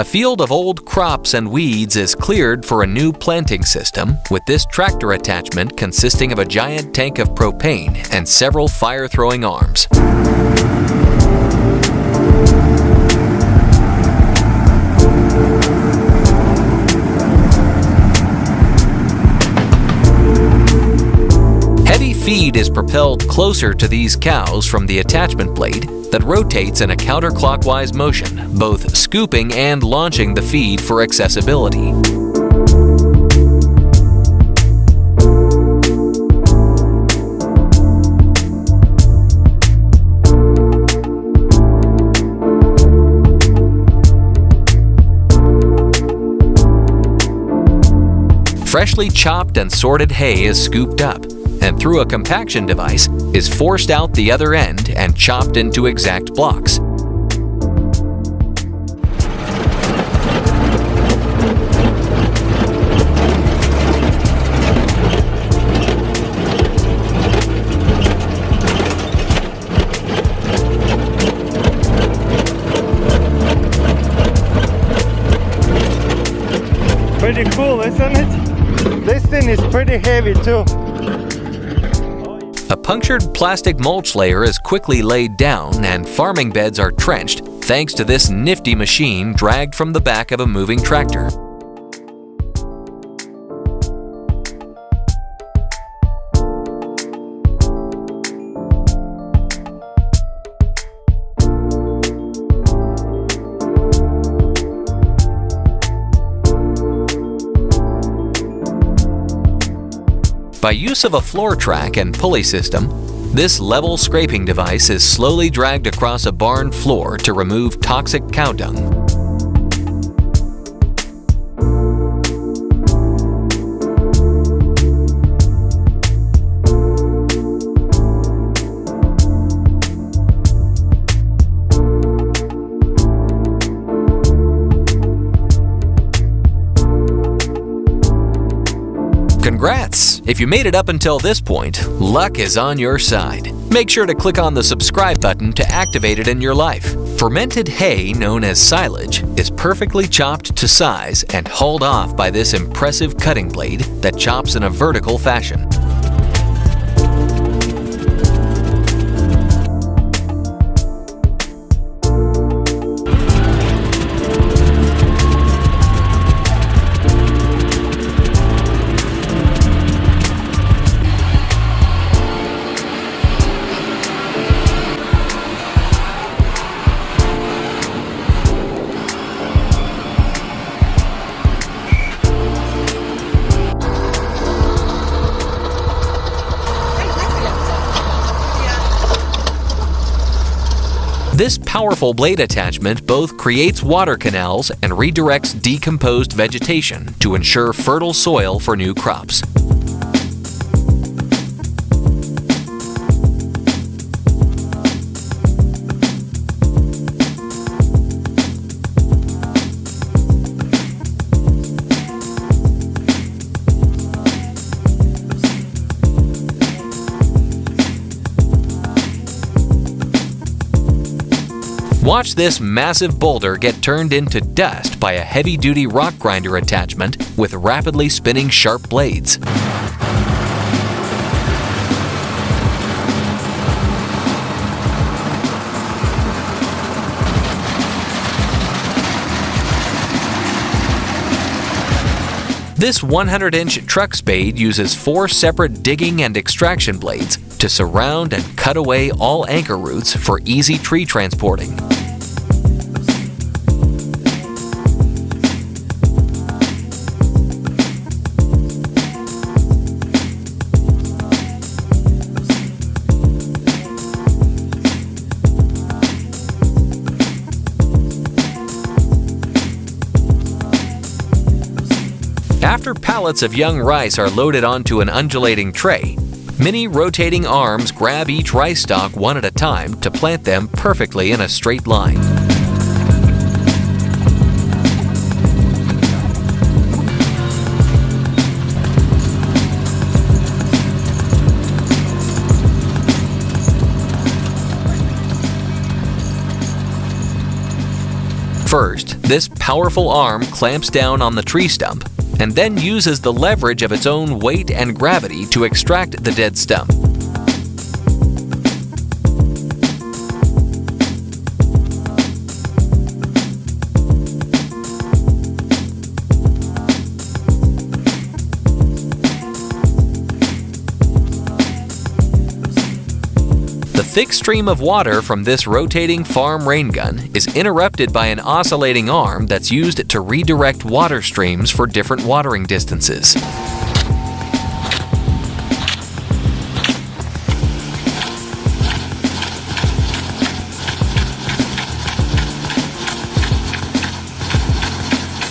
A field of old crops and weeds is cleared for a new planting system with this tractor attachment consisting of a giant tank of propane and several fire-throwing arms. Heavy feed is propelled closer to these cows from the attachment blade that rotates in a counterclockwise motion, both scooping and launching the feed for accessibility. Freshly chopped and sorted hay is scooped up, and through a compaction device is forced out the other end and chopped into exact blocks. Pretty cool, isn't it? This thing is pretty heavy too. A punctured plastic mulch layer is quickly laid down and farming beds are trenched thanks to this nifty machine dragged from the back of a moving tractor. By use of a floor track and pulley system, this level scraping device is slowly dragged across a barn floor to remove toxic cow dung. Congrats! If you made it up until this point, luck is on your side. Make sure to click on the subscribe button to activate it in your life. Fermented hay, known as silage, is perfectly chopped to size and hauled off by this impressive cutting blade that chops in a vertical fashion. This powerful blade attachment both creates water canals and redirects decomposed vegetation to ensure fertile soil for new crops. Watch this massive boulder get turned into dust by a heavy-duty rock grinder attachment with rapidly spinning sharp blades. This 100-inch truck spade uses four separate digging and extraction blades to surround and cut away all anchor roots for easy tree transporting. After pallets of young rice are loaded onto an undulating tray, many rotating arms grab each rice stalk one at a time to plant them perfectly in a straight line. First, This powerful arm clamps down on the tree stump and then uses the leverage of its own weight and gravity to extract the dead stump. Thick stream of water from this rotating farm rain gun is interrupted by an oscillating arm that's used to redirect water streams for different watering distances.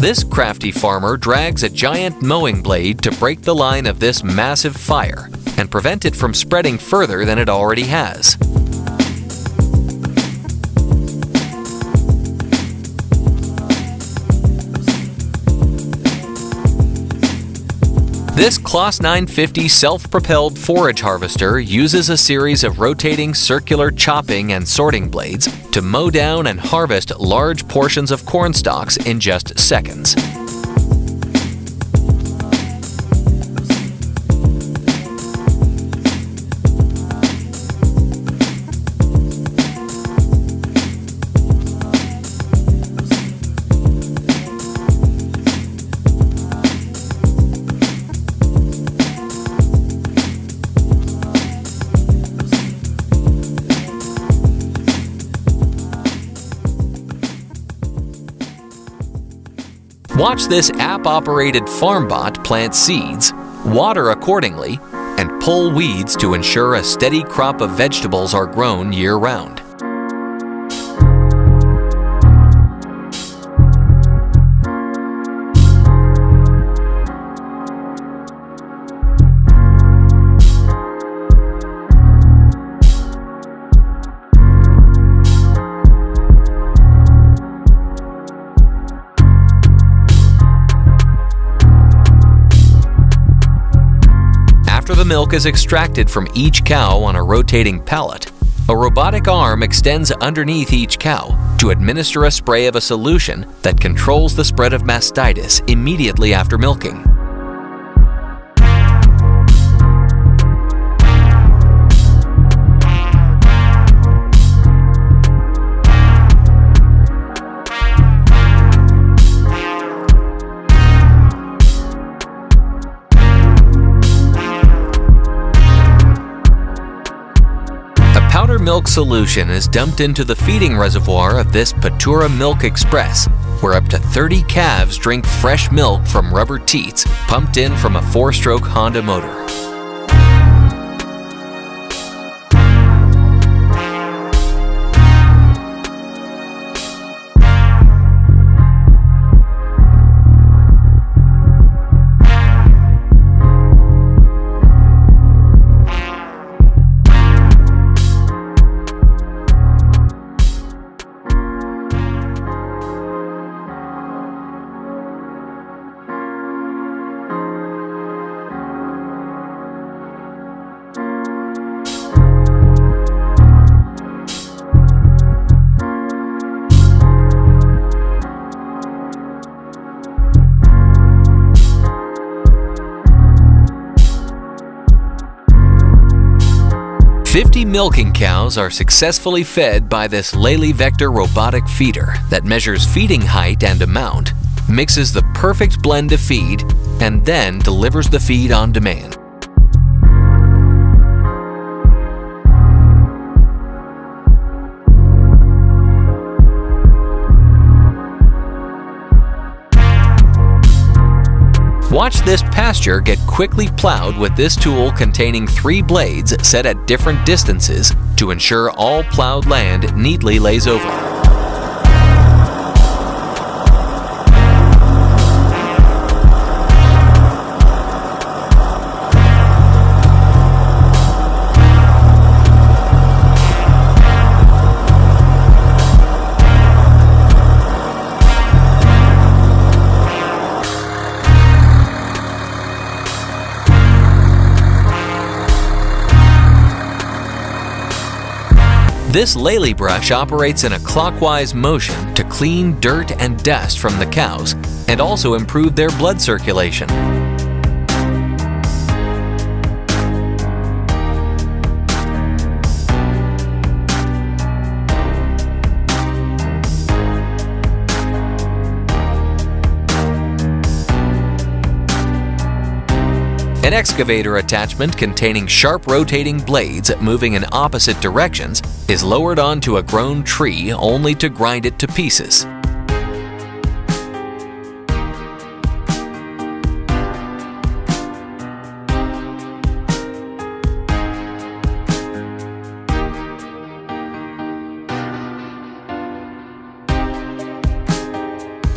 This crafty farmer drags a giant mowing blade to break the line of this massive fire and prevent it from spreading further than it already has. This Claas 950 self-propelled forage harvester uses a series of rotating circular chopping and sorting blades to mow down and harvest large portions of corn stalks in just seconds. Watch this app-operated farm bot plant seeds, water accordingly, and pull weeds to ensure a steady crop of vegetables are grown year-round. Is extracted from each cow on a rotating pallet, a robotic arm extends underneath each cow to administer a spray of a solution that controls the spread of mastitis immediately after milking. Powder milk solution is dumped into the feeding reservoir of this Patura Milk Express, where up to 30 calves drink fresh milk from rubber teats pumped in from a four-stroke Honda motor. Fifty milking cows are successfully fed by this Lely Vector robotic feeder that measures feeding height and amount, mixes the perfect blend of feed, and then delivers the feed on demand. Watch this pasture get quickly plowed with this tool containing three blades set at different distances to ensure all plowed land neatly lays over. This Lely brush operates in a clockwise motion to clean dirt and dust from the cows and also improve their blood circulation. An excavator attachment containing sharp rotating blades moving in opposite directions is lowered onto a grown tree only to grind it to pieces.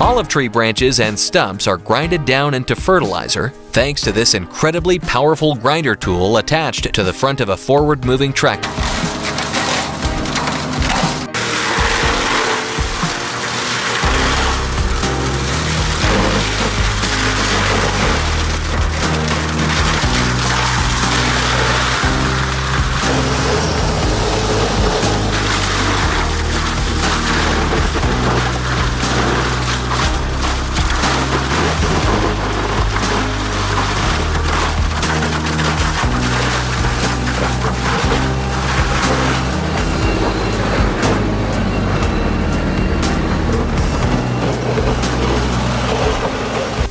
Olive tree branches and stumps are grinded down into fertilizer thanks to this incredibly powerful grinder tool attached to the front of a forward-moving tractor.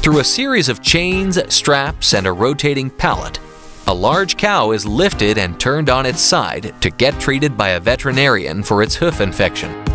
Through a series of chains, straps, and a rotating pallet, a large cow is lifted and turned on its side to get treated by a veterinarian for its hoof infection.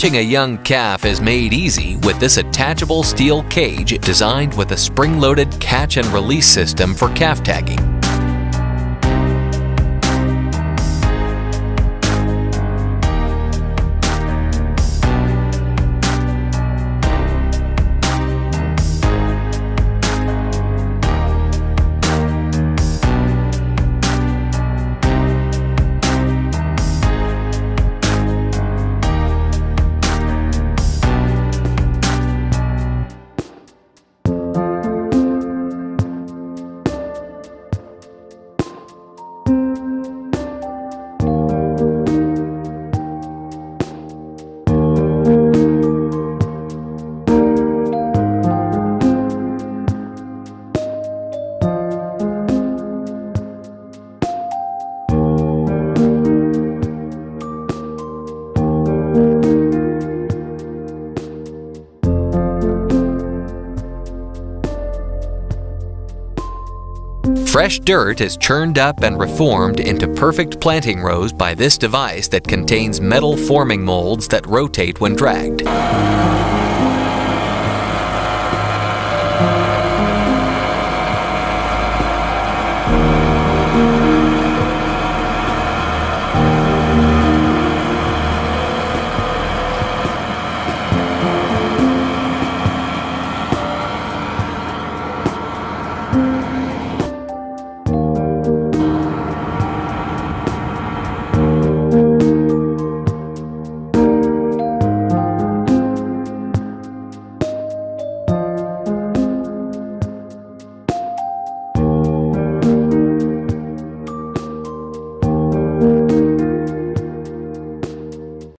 Catching a young calf is made easy with this attachable steel cage designed with a spring-loaded catch and release system for calf tagging. Fresh dirt is churned up and reformed into perfect planting rows by this device that contains metal forming molds that rotate when dragged.